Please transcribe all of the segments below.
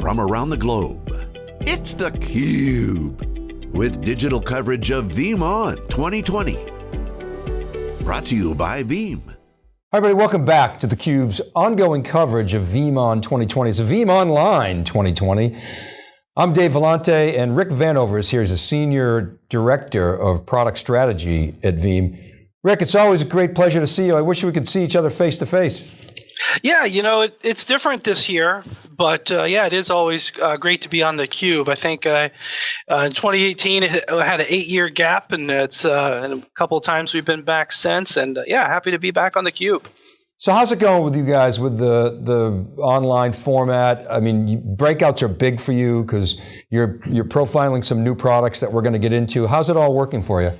from around the globe. It's theCUBE, with digital coverage of VeeamON 2020. Brought to you by Veeam. Hi everybody, welcome back to theCUBE's ongoing coverage of VeeamON 2020. It's Veeam Online 2020. I'm Dave Vellante and Rick Vanover is here as a Senior Director of Product Strategy at Veeam. Rick, it's always a great pleasure to see you. I wish we could see each other face to face. Yeah, you know, it, it's different this year, but uh, yeah, it is always uh, great to be on the cube. I think uh, uh in 2018 it had an eight-year gap, and it's uh, and a couple of times we've been back since. And uh, yeah, happy to be back on the cube. So how's it going with you guys with the the online format? I mean, you, breakouts are big for you because you're you're profiling some new products that we're going to get into. How's it all working for you?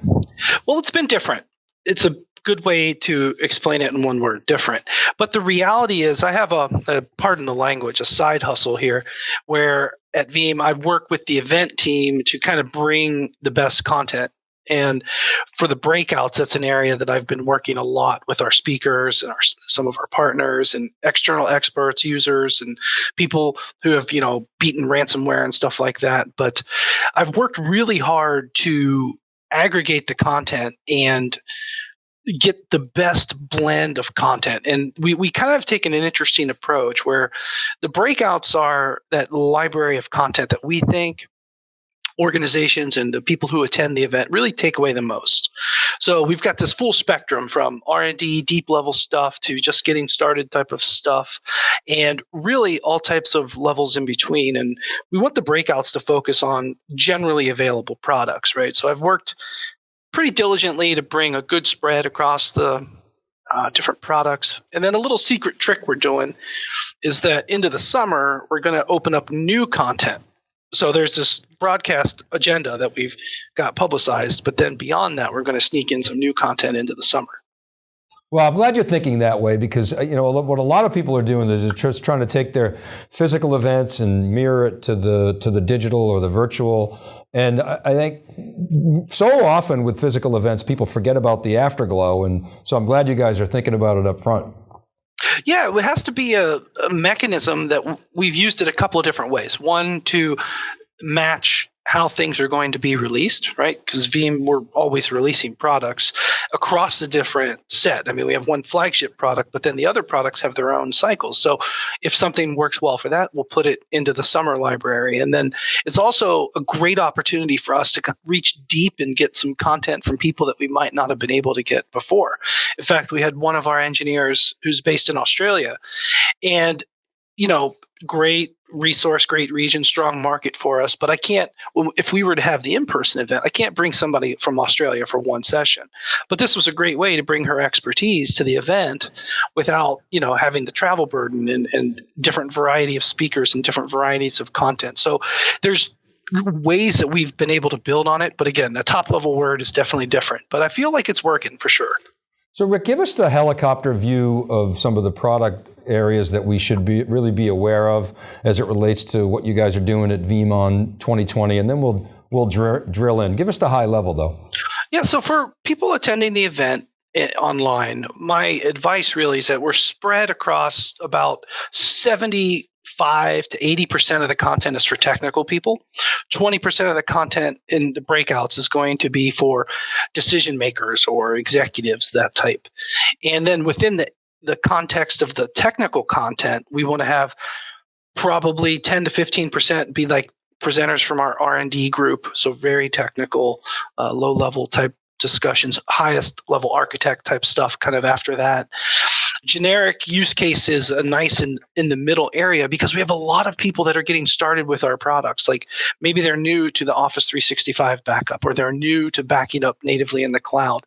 Well, it's been different. It's a good way to explain it in one word different. But the reality is i have a, a, pardon the language a side hustle here where at veeam i work with the event team to kind of bring the best content. And for the breakouts that's an area that i've been working a lot with our speakers and our, some of our partners and external experts users and people who have you know beaten ransomware and stuff like that. But i've worked really hard to aggregate the content and get the best blend of content. And we, we kind of have taken an interesting approach where the breakouts are that library of content that we think organizations and the people who attend the event really take away the most. So we've got this full spectrum from R&D, deep level stuff to just getting started type of stuff and really all types of levels in between and we want the breakouts to focus on generally available products, right? So I've worked pretty diligently to bring a good spread across the uh, different products. And then a little secret trick we're doing is that into the summer, we're going to open up new content. So there's this broadcast agenda that we've got publicized, but then beyond that, we're going to sneak in some new content into the summer. Well, I'm glad you're thinking that way because uh, you know what a lot of people are doing is just trying to take their physical events and mirror it to the to the digital or the virtual. And I think so often with physical events, people forget about the afterglow. And so I'm glad you guys are thinking about it up front. Yeah, it has to be a, a mechanism that we've used it a couple of different ways. One to match how things are going to be released, right? Because Veeam, we're always releasing products across the different set. I mean, we have one flagship product, but then the other products have their own cycles. So if something works well for that, we'll put it into the summer library. And then it's also a great opportunity for us to reach deep and get some content from people that we might not have been able to get before. In fact, we had one of our engineers who's based in Australia, and you know, great resource, great region, strong market for us. But I can't, if we were to have the in person event, I can't bring somebody from Australia for one session. But this was a great way to bring her expertise to the event without, you know, having the travel burden and, and different variety of speakers and different varieties of content. So there's ways that we've been able to build on it. But again, the top level word is definitely different. But I feel like it's working for sure. So Rick, give us the helicopter view of some of the product areas that we should be really be aware of as it relates to what you guys are doing at VeeamON 2020, and then we'll we'll dr drill in. Give us the high level though. Yeah, so for people attending the event eh, online, my advice really is that we're spread across about 70 five to 80% of the content is for technical people. 20% of the content in the breakouts is going to be for decision makers or executives, that type. And then within the, the context of the technical content, we want to have probably 10 to 15% be like presenters from our R&D group, so very technical, uh, low level type discussions, highest level architect type stuff kind of after that generic use case is a uh, nice in, in the middle area because we have a lot of people that are getting started with our products. Like maybe they're new to the Office 365 backup or they're new to backing up natively in the cloud.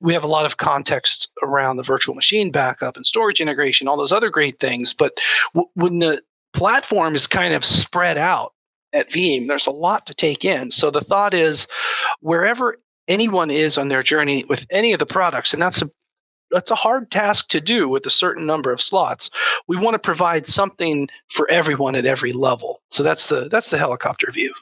We have a lot of context around the virtual machine backup and storage integration, all those other great things. But w- when the platform is kind of spread out at Veeam, there's a lot to take in. So the thought is wherever anyone is on their journey with any of the products, and that's a that's a hard task to do with a certain number of slots. We want to provide something for everyone at every level. So that's the that's the helicopter view.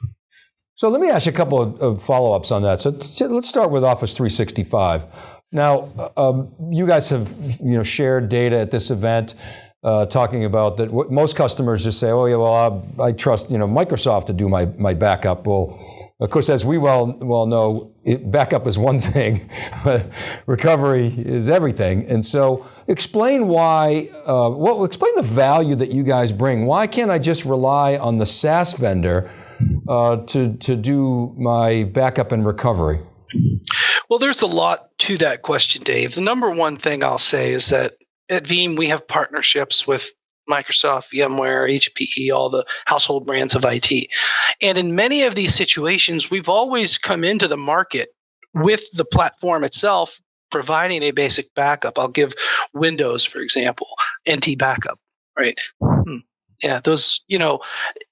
So let me ask you a couple of, follow-ups on that. So let's start with Office 365. Now, um, you guys have you know shared data at this event. uh, talking about that most customers just say, oh, yeah, well, I, I, trust you know Microsoft to do my, my backup. Well, of course, as we well, well know, it, backup is one thing, but recovery is everything. And so explain why, uh, well, explain the value that you guys bring. Why can't I just rely on the SaaS vendor uh, to, to do my backup and recovery? Well, there's a lot to that question, Dave. The number one thing I'll say is that at Veeam, we have partnerships with Microsoft, VMware, HPE, all the household brands of IT. And in many of these situations, we've always come into the market with the platform itself providing a basic backup. I'll give Windows, for example, NT backup, right? Hmm. Yeah, those, you know,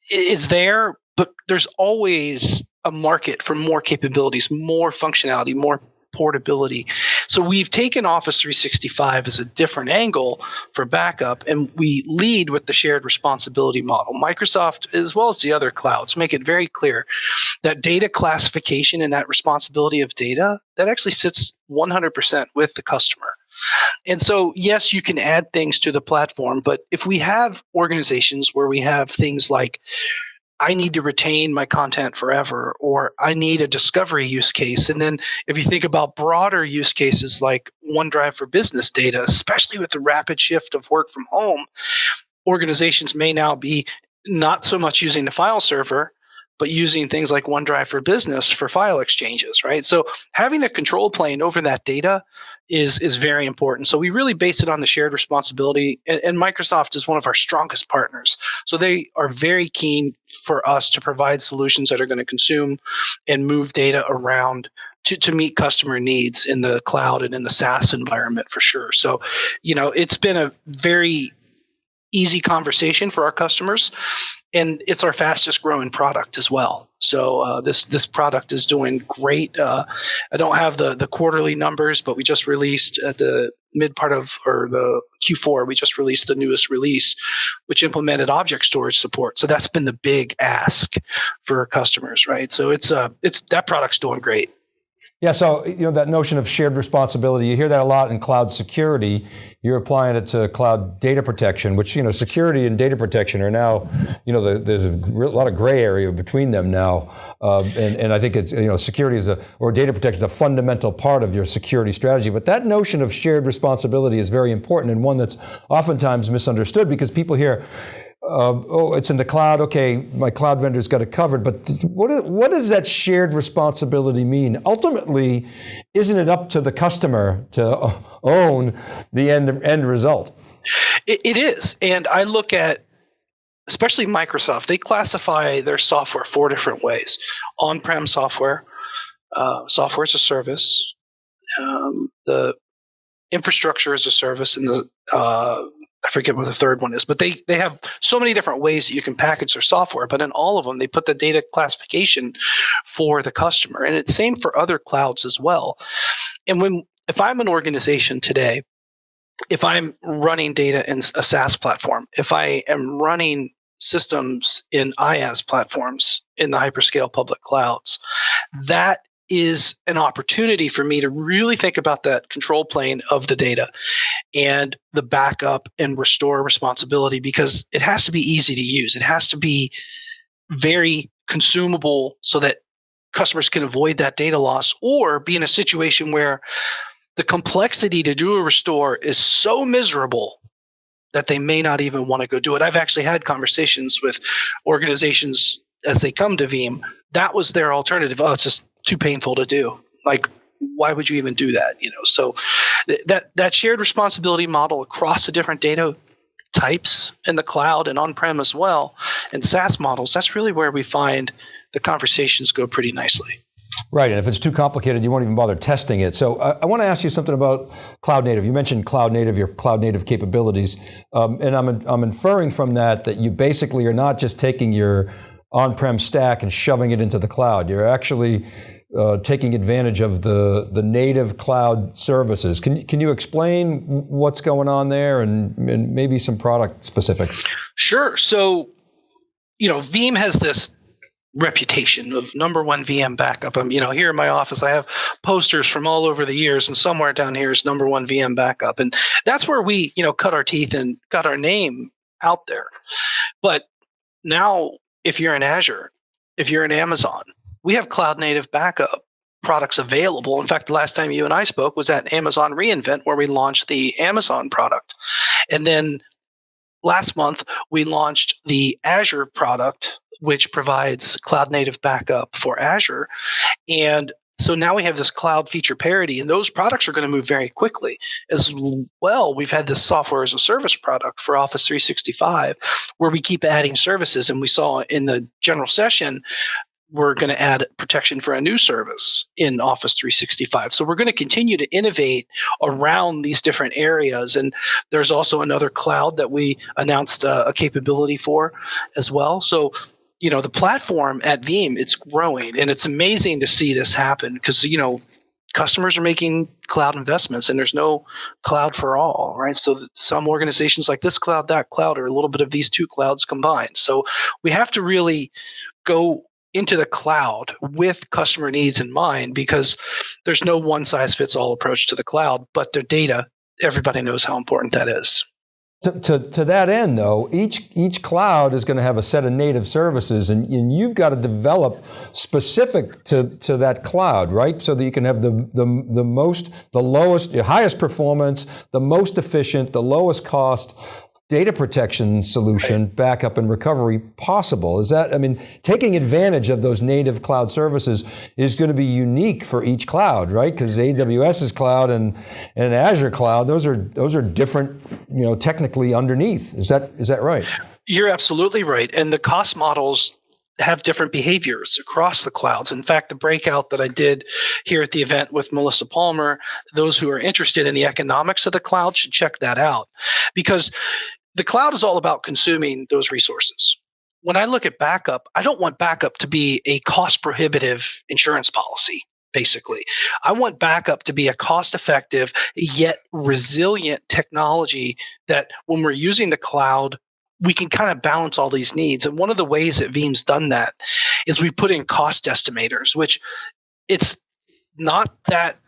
it's there, but there's always a market for more capabilities, more functionality, more portability. So we've taken Office 365 as a different angle for backup, and we lead with the shared responsibility model. Microsoft, as well as the other clouds, make it very clear that data classification and that responsibility of data that actually sits 100% with the customer. And so, yes, you can add things to the platform, but if we have organizations where we have things like I need to retain my content forever, or I need a discovery use case. And then if you think about broader use cases like OneDrive for business data, especially with the rapid shift of work from home, organizations may now be not so much using the file server, but using things like OneDrive for business for file exchanges, right? So having a control plane over that data is is very important. So we really base it on the shared responsibility, and, and, Microsoft is one of our strongest partners. So they are very keen for us to provide solutions that are going to consume and move data around to, to meet customer needs in the cloud and in the SaaS environment for sure. So, you know, it's been a very easy conversation for our customers and it's our fastest growing product as well. So uh, this this product is doing great. Uh, I don't have the the quarterly numbers, but we just released at the mid part of or the Q4, we just released the newest release, which implemented object storage support. So that's been the big ask for customers, right? So it's uh it's that product's doing great. Yeah, so you know that notion of shared responsibility, you hear that a lot in cloud security. You're applying it to cloud data protection, which you know security and data protection are now, you know, the, there's a lot of gray area between them now, uh, and, and I think it's you know security is a or data protection is a fundamental part of your security strategy. But that notion of shared responsibility is very important and one that's oftentimes misunderstood because people hear uh, oh, it's in the cloud. Okay, my cloud vendor's got it covered. But what, what does that shared responsibility mean? Ultimately, isn't it up to the customer to own the end, end result? it, it is. And I look at, especially Microsoft, they classify their software four different ways on prem software, uh, software as a service, um, the infrastructure as a service, and the uh, I forget what the third one is, but they they have so many different ways that you can package their software. But in all of them, they put the data classification for the customer, and it's same for other clouds as well. And when if I'm an organization today, if I'm running data in a SaaS platform, if I am running systems in IaaS platforms in the hyperscale public clouds, that is an opportunity for me to really think about that control plane of the data and the backup and restore responsibility because it has to be easy to use. It has to be very consumable so that customers can avoid that data loss or be in a situation where the complexity to do a restore is so miserable that they may not even want to go do it. I've actually had conversations with organizations as they come to Veeam. That was their alternative. Oh, it's just too painful to do. Like, why would you even do that? You know, so th- that that shared responsibility model across the different data types in the cloud and on-prem as well, and SaaS models. That's really where we find the conversations go pretty nicely. Right, and if it's too complicated, you won't even bother testing it. So uh, I want to ask you something about cloud native. You mentioned cloud native, your cloud native capabilities, um, and I'm, I'm inferring from that that you basically are not just taking your on-prem stack and shoving it into the cloud. You're actually uh, taking advantage of the, the native cloud services. Can, can you explain what's going on there and, and maybe some product specifics? Sure. So, you know, Veeam has this reputation of number one VM backup. I'm, you know, here in my office, I have posters from all over the years, and somewhere down here is number one VM backup, and that's where we, you know, cut our teeth and got our name out there. But now, if you're in Azure, if you're in Amazon, we have cloud native backup products available. In fact, the last time you and I spoke was at Amazon reInvent, where we launched the Amazon product, and then last month we launched the Azure product which provides cloud native backup for Azure. And so now we have this cloud feature parity, and those products are going to move very quickly. As well, we've had this software as a service product for Office 365, where we keep adding services. And we saw in the general session, we're going to add protection for a new service in Office 365. So we're going to continue to innovate around these different areas. And there's also another cloud that we announced uh, a capability for as well. So you know the platform at Veeam it's growing and it's amazing to see this happen because you know customers are making cloud investments and there's no cloud for all right so some organizations like this cloud that cloud or a little bit of these two clouds combined so we have to really go into the cloud with customer needs in mind because there's no one size fits all approach to the cloud but their data everybody knows how important that is to, to, to, that end, though, each, each cloud is going to have a set of native services, and, and you've got to develop specific to, to that cloud, right? So that you can have the, the, the most, the lowest, the highest performance, the most efficient, the lowest cost, data protection solution, right. backup and recovery possible? Is that, I mean, taking advantage of those native cloud services is going to be unique for each cloud, right? Because AWS's cloud and, and Azure cloud, those are, those are different, you know, technically underneath. Is that, is that right? You're absolutely right. And the cost models have different behaviors across the clouds. In fact, the breakout that I did here at the event with Melissa Palmer, those who are interested in the economics of the cloud should check that out because the cloud is all about consuming those resources. When I look at backup, I don't want backup to be a cost prohibitive insurance policy. Basically, I want backup to be a cost effective yet resilient technology that when we're using the cloud, we can kind of balance all these needs. And one of the ways that Veeam's done that is we put in cost estimators, which it's not that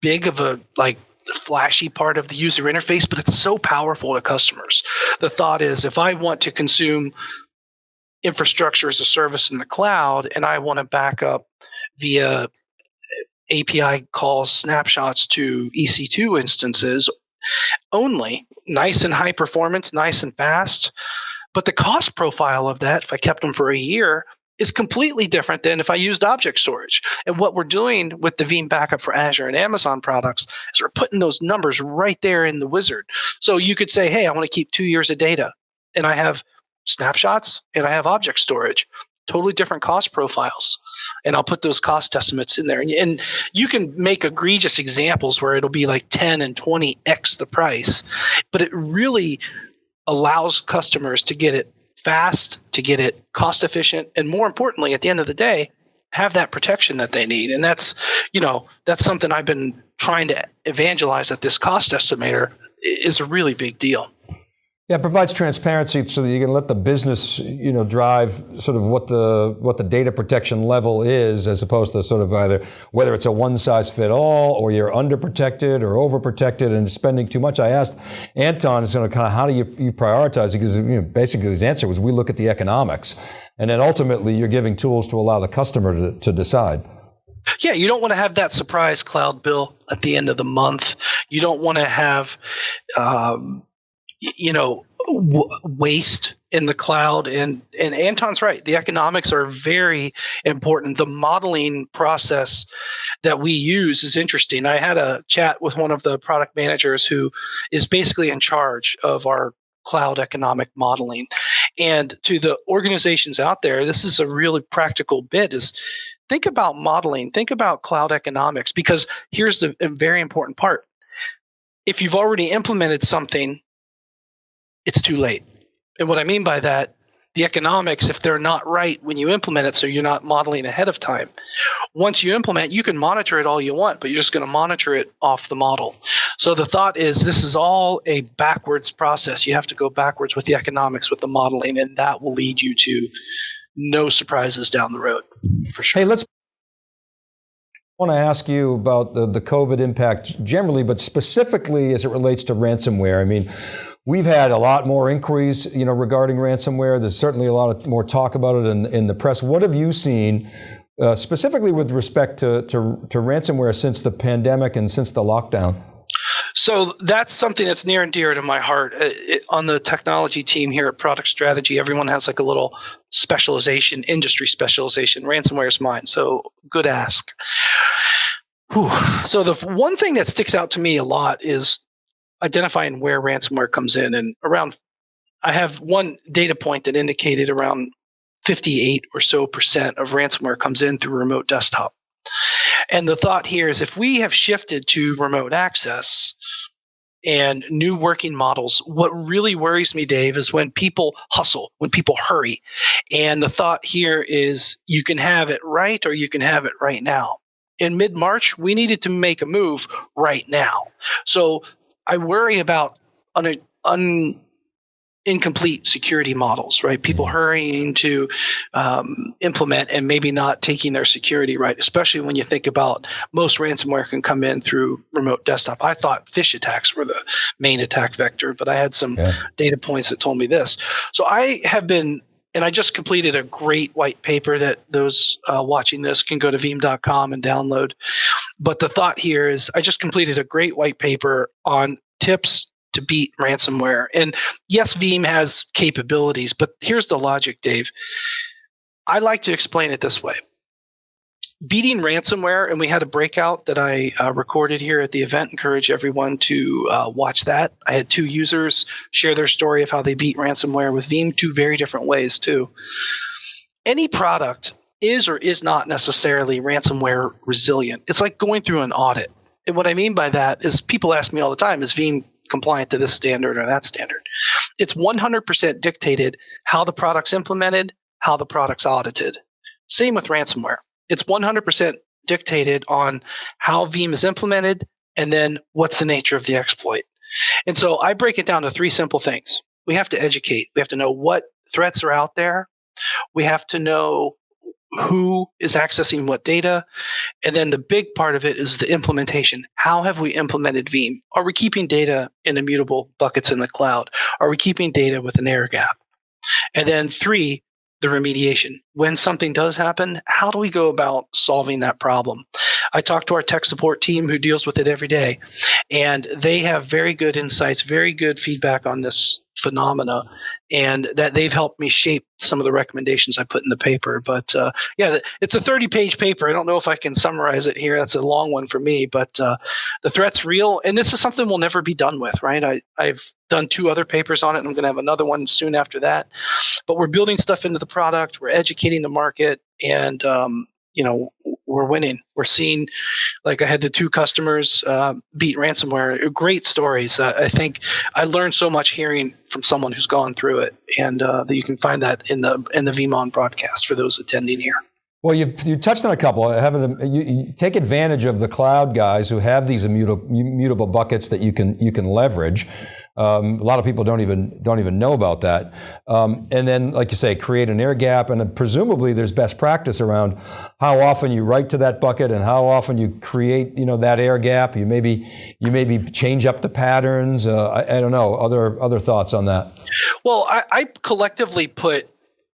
big of a like flashy part of the user interface, but it's so powerful to customers. The thought is if I want to consume infrastructure as a service in the cloud and I want to back up via API calls snapshots to EC2 instances only, nice and high performance, nice and fast. But the cost profile of that, if I kept them for a year, is completely different than if I used object storage. And what we're doing with the Veeam backup for Azure and Amazon products is we're putting those numbers right there in the wizard. So you could say, hey, I want to keep two years of data, and I have snapshots and I have object storage, totally different cost profiles. And I'll put those cost estimates in there. And, and you can make egregious examples where it'll be like 10 and 20x the price, but it really allows customers to get it fast, to get it cost efficient, and more importantly, at the end of the day, have that protection that they need. And that's, you know, that's something I've been trying to evangelize that this cost estimator is a really big deal. Yeah, it provides transparency so that you can let the business, you know, drive sort of what the what the data protection level is, as opposed to sort of either whether it's a one size fit all or you're underprotected or overprotected and spending too much. I asked Anton, is going to kind of how do you, you prioritize? Because you know, basically his answer was we look at the economics, and then ultimately you're giving tools to allow the customer to, to decide. Yeah, you don't want to have that surprise cloud bill at the end of the month. You don't want to have. Um, you know w- waste in the cloud and and Anton's right. The economics are very important. The modeling process that we use is interesting. I had a chat with one of the product managers who is basically in charge of our cloud economic modeling. And to the organizations out there this is a really practical bit is think about modeling think about cloud economics because here's the very important part. If you've already implemented something it's too late. And what I mean by that, the economics, if they're not right when you implement it, so you're not modeling ahead of time. Once you implement, you can monitor it all you want, but you're just going to monitor it off the model. So the thought is this is all a backwards process. You have to go backwards with the economics, with the modeling, and that will lead you to no surprises down the road for sure. Hey, let's I want to ask you about the, the COVID impact generally, but specifically as it relates to ransomware. I mean, we've had a lot more inquiries, you know, regarding ransomware. There's certainly a lot of more talk about it in, in the press. What have you seen uh, specifically with respect to, to, to ransomware since the pandemic and since the lockdown? So that's something that's near and dear to my heart. Uh, it, on the technology team here at Product Strategy, everyone has like a little specialization, industry specialization. Ransomware is mine, so good ask. Whew. So the one thing that sticks out to me a lot is identifying where ransomware comes in, and around. I have one data point that indicated around 58 or so percent of ransomware comes in through remote desktop. And the thought here is if we have shifted to remote access and new working models, what really worries me, Dave, is when people hustle, when people hurry. And the thought here is you can have it right or you can have it right now. In mid March, we needed to make a move right now. So I worry about un- un- incomplete security models, right? People hurrying to um, implement and maybe not taking their security right, especially when you think about most ransomware can come in through remote desktop. I thought phish attacks were the main attack vector, but I had some yeah. data points that told me this. So I have been and I just completed a great white paper that those uh, watching this can go to veeam.com and download. But the thought here is I just completed a great white paper on tips to beat ransomware. And yes, Veeam has capabilities, but here's the logic, Dave. I like to explain it this way. Beating ransomware, and we had a breakout that I uh, recorded here at the event. Encourage everyone to uh, watch that. I had two users share their story of how they beat ransomware with Veeam, two very different ways, too. Any product is or is not necessarily ransomware resilient. It's like going through an audit. And what I mean by that is people ask me all the time, is Veeam compliant to this standard or that standard. It's 100% dictated how the product's implemented, how the product's audited. Same with ransomware. It's 100% dictated on how Veeam is implemented and then what's the nature of the exploit. And so I break it down to three simple things. We have to educate. We have to know what threats are out there. We have to know who is accessing what data. And then the big part of it is the implementation. How have we implemented Veeam? Are we keeping data in immutable buckets in the cloud? Are we keeping data with an air gap? And then three, the remediation. When something does happen, how do we go about solving that problem? I talk to our tech support team who deals with it every day, and they have very good insights, very good feedback on this phenomena and that they've helped me shape some of the recommendations I put in the paper. But uh, yeah, it's a 30 page paper. I don't know if I can summarize it here. That's a long one for me, but uh, the threat's real. And this is something we'll never be done with, right? I, I've done two other papers on it. And I'm going to have another one soon after that. But we're building stuff into the product, we're educating the market. And um, you know we're winning. We're seeing, like I had the two customers uh, beat ransomware. Great stories. Uh, I think I learned so much hearing from someone who's gone through it, and uh, that you can find that in the in the VeeamON broadcast for those attending here. Well, you, you touched on a couple. Having you, you, take advantage of the cloud guys who have these immutable, immutable buckets that you can you can leverage. Um, a lot of people don't even don't even know about that. Um, and then, like you say, create an air gap, and presumably there's best practice around how often you write to that bucket and how often you create you know that air gap. You maybe you maybe change up the patterns. Uh, I, I, don't know. Other other thoughts on that? Well, I, I collectively put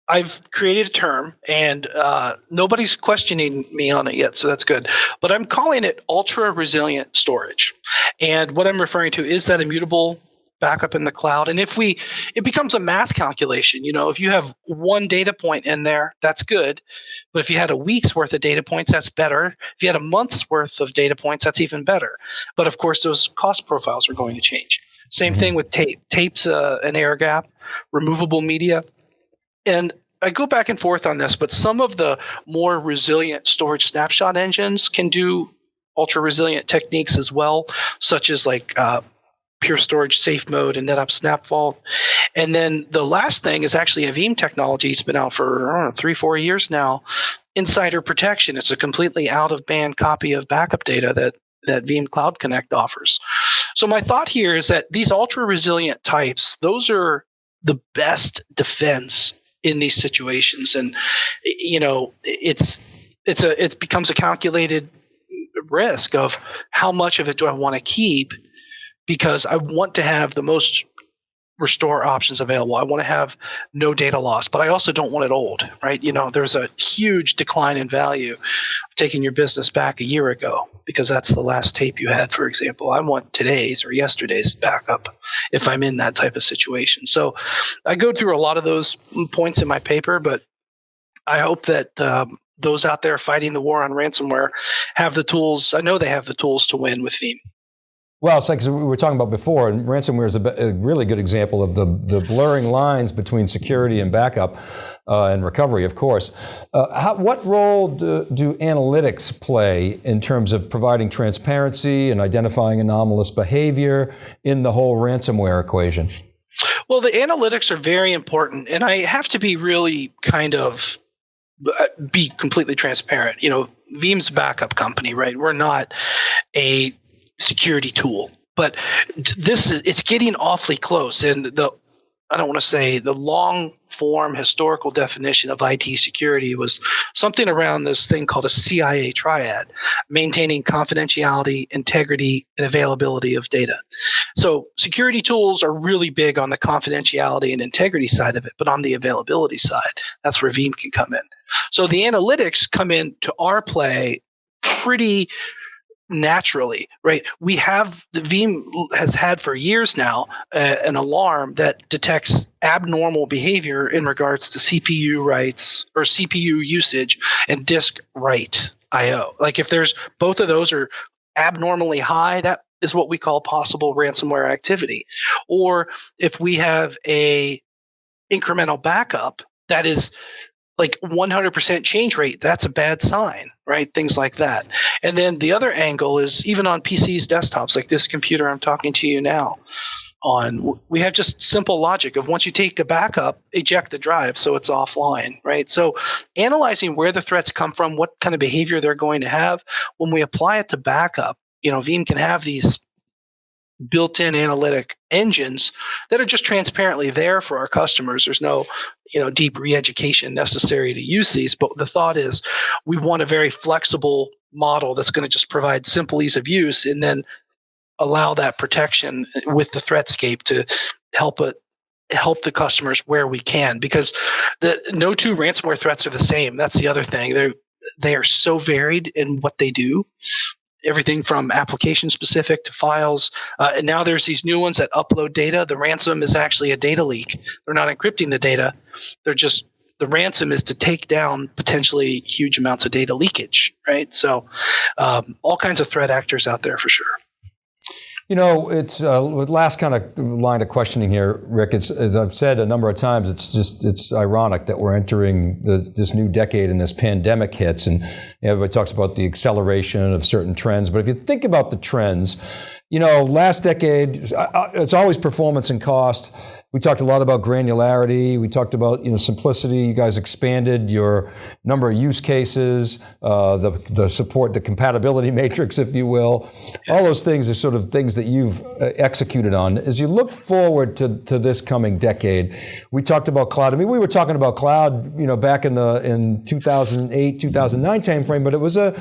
I've created a term, and uh, nobody's questioning me on it yet, so that's good. But I'm calling it ultra resilient storage. And what I'm referring to is that immutable backup in the cloud. And if we, it becomes a math calculation. You know, if you have one data point in there, that's good. But if you had a week's worth of data points, that's better. If you had a month's worth of data points, that's even better. But of course, those cost profiles are going to change. Same mm-hmm. thing with tape. Tape's uh, an air gap, removable media. And I go back and forth on this, but some of the more resilient storage snapshot engines can do ultra resilient techniques as well, such as like uh, Pure Storage Safe Mode and NetApp SnapVault. And then the last thing is actually a Veeam technology. It's been out for know, three, four years now. Insider protection. It's a completely out of band copy of backup data that that Veeam Cloud Connect offers. So my thought here is that these ultra resilient types, those are the best defense in these situations, and you know, it's it's a it becomes a calculated risk of how much of it do I want to keep because I want to have the most restore options available. I want to have no data loss, but I also don't want it old, right? You know, there's a huge decline in value taking your business back a year ago because that's the last tape you had, for example. I want today's or yesterday's backup if I'm in that type of situation. So I go through a lot of those points in my paper, but I hope that um, those out there fighting the war on ransomware have the tools. I know they have the tools to win with Veeam. Well, it's like we were talking about before, and ransomware is a, a really good example of the, the blurring lines between security and backup uh, and recovery, of course. Uh, how, what role do, do, analytics play in terms of providing transparency and identifying anomalous behavior in the whole ransomware equation? Well, the analytics are very important, and I have to be really kind of uh, be completely transparent. You know, Veeam's backup company, right? We're not a security tool, but this is it's getting awfully close. And the I don't want to say the long form historical definition of IT security was something around this thing called a CIA triad, maintaining confidentiality, integrity, and availability of data. So security tools are really big on the confidentiality and integrity side of it, but on the availability side, that's where Veeam can come in. So the analytics come into our play pretty naturally, right? We have the Veeam has had for years now uh, an alarm that detects abnormal behavior in regards to CPU writes or CPU usage and disk write IO. Like if there's both of those are abnormally high, that is what we call possible ransomware activity. Or if we have a incremental backup that is like 100% change rate, that's a bad sign, right? Things like that. And then the other angle is even on PCs, desktops, like this computer I'm talking to you now on, we have just simple logic of once you take a backup, eject the drive so it's offline, right? So analyzing where the threats come from, what kind of behavior they're going to have, when we apply it to backup, you know, Veeam can have these built-in analytic engines that are just transparently there for our customers. There's no, you know, deep re-education necessary to use these. But the thought is we want a very flexible model that's going to just provide simple ease of use and then allow that protection eh, with the threatscape to help it help the customers where we can because the no two ransomware threats are the same that's the other thing they're they are so varied in what they do everything from application specific to files. Uh, and now there's these new ones that upload data. The ransom is actually a data leak. They're not encrypting the data. They're just the ransom is to take down potentially huge amounts of data leakage, right? So, um, all kinds of threat actors out there for sure. You know, it's uh, last kind of line of questioning here, Rick. It's, as I've said a number of times, it's just it's ironic that we're entering the, this new decade and this pandemic hits, and everybody talks about the acceleration of certain trends. But if you think about the trends, you know, last decade, it's always performance and cost. We talked a lot about granularity. We talked about, you know, simplicity. You guys expanded your number of use cases, uh, the, the support, the compatibility matrix, if you will. All those things are sort of things that you've uh, executed on. As you look forward to, to this coming decade, we talked about cloud. I mean, we were talking about cloud, you know, back in the, in 2008, 2009 timeframe, but it was a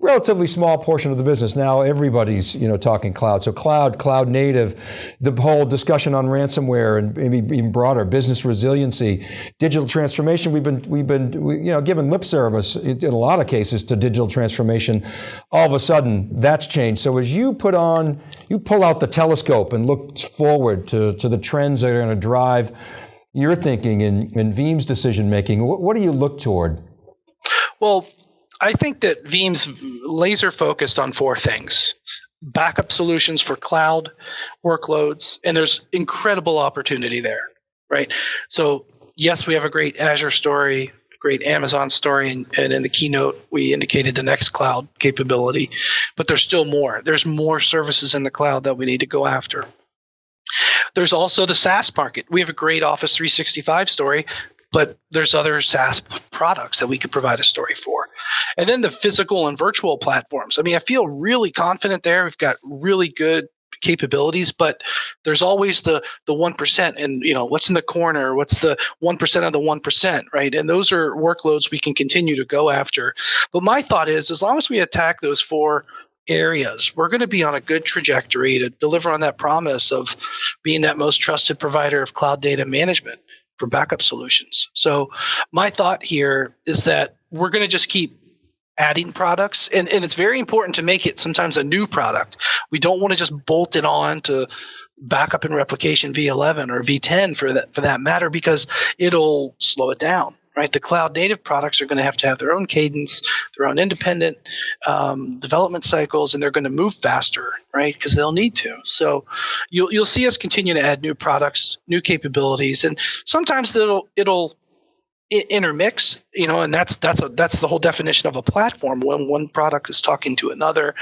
relatively small portion of the business. Now everybody's, you know, talking cloud. So cloud, cloud native, the whole discussion on ransomware and maybe even broader business resiliency, digital transformation. We've been, we've been, you know, given lip service in a lot of cases to digital transformation. All of a sudden that's changed. So as you put on, you pull out the telescope and look forward to, to the trends that are going to drive your thinking and, and Veeam's decision making, what, what do you look toward? Well, I think that Veeam's laser focused on four things backup solutions for cloud workloads, and there's incredible opportunity there, right? So, yes, we have a great Azure story, great Amazon story, and, and in the keynote, we indicated the next cloud capability, but there's still more. There's more services in the cloud that we need to go after. There's also the SaaS market. We have a great Office 365 story, but there's other SaaS products that we could provide a story for. And then the physical and virtual platforms. I mean, I feel really confident there. We've got really good capabilities, but there's always the the one percent, and you know what's in the corner, what's the one percent of the one percent, right? And those are workloads we can continue to go after. But my thought is, as long as we attack those four areas, we're going to be on a good trajectory to deliver on that promise of being that most trusted provider of cloud data management for backup solutions. So my thought here is that we're going to just keep adding products and, and it's very important to make it sometimes a new product we don't want to just bolt it on to backup and replication v11 or v10 for that for that matter because it'll slow it down right? The cloud native products are going to have to have their own cadence their own independent um, development cycles and they're going to move faster right? Because they'll need to. So you'll, you'll see us continue to add new products new capabilities and sometimes it'll it'll intermix you know and that's that's a, that's the whole definition of a platform when one product is talking to another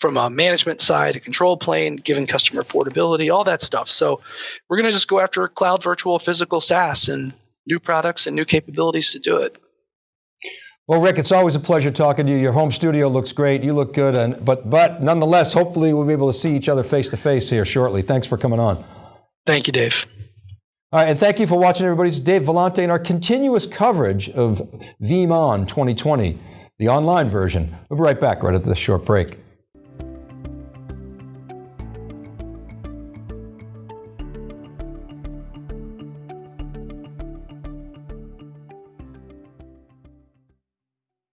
from a management side a control plane giving customer portability all that stuff. So we're going to just go after cloud virtual physical saas and new products and new capabilities to do it well, Rick, it's always a pleasure talking to you. Your home studio looks great. You look good, and but but nonetheless, hopefully we'll be able to see each other face to face here shortly. Thanks for coming on. Thank you, Dave. All right, and thank you for watching, everybody. It's Dave Vellante and our continuous coverage of VeeamON 2020, the online version. We'll be right back right after this short break.